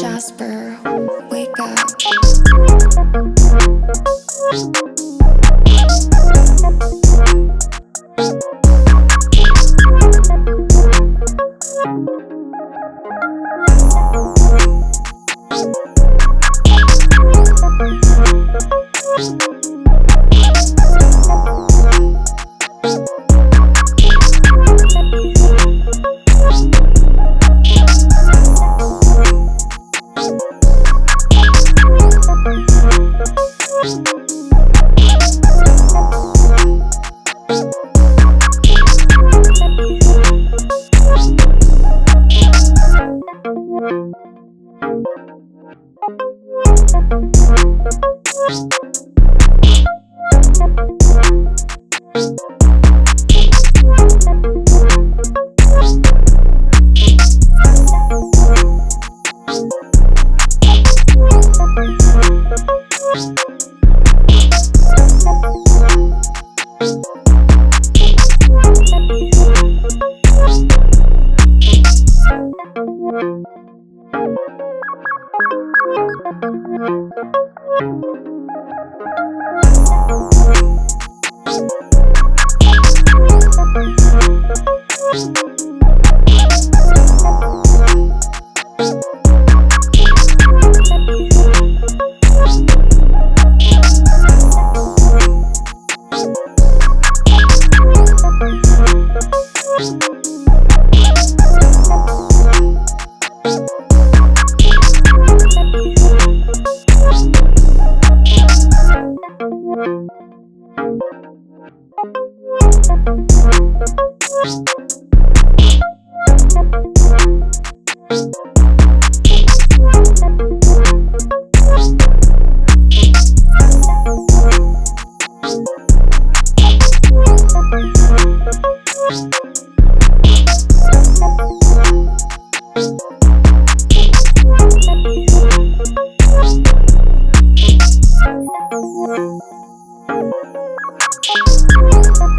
Jasper, wake up. Thank